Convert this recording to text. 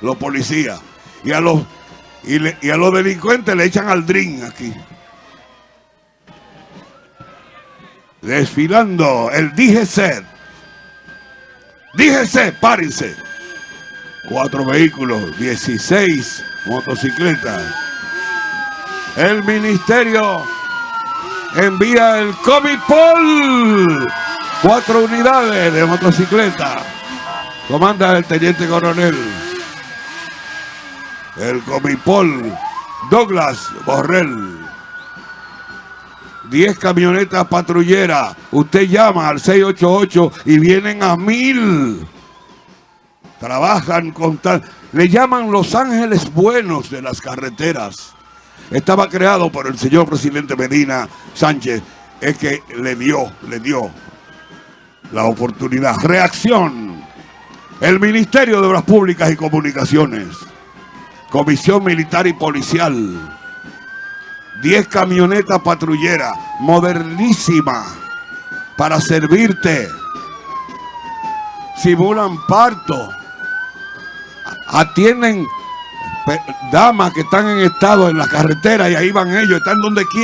los policías. Y a los, y, a los delincuentes le echan al drink aquí. Desfilando el DGC. DGC, párense. Cuatro vehículos, 16 motocicletas. El ministerio envía el Comipol. Cuatro unidades de motocicleta. Comanda el teniente coronel. El Comipol Douglas Borrell. 10 camionetas patrulleras. Usted llama al 688 y vienen a mil. Trabajan con tal. Le llaman Los Ángeles Buenos de las carreteras. Estaba creado por el señor presidente Medina Sánchez. Es que le dio, le dio la oportunidad. Reacción. El Ministerio de Obras Públicas y Comunicaciones. Comisión Militar y Policial. 10 camionetas patrulleras, modernísimas, para servirte. Simulan parto. Atienden damas que están en estado en la carretera y ahí van ellos, están donde quieren.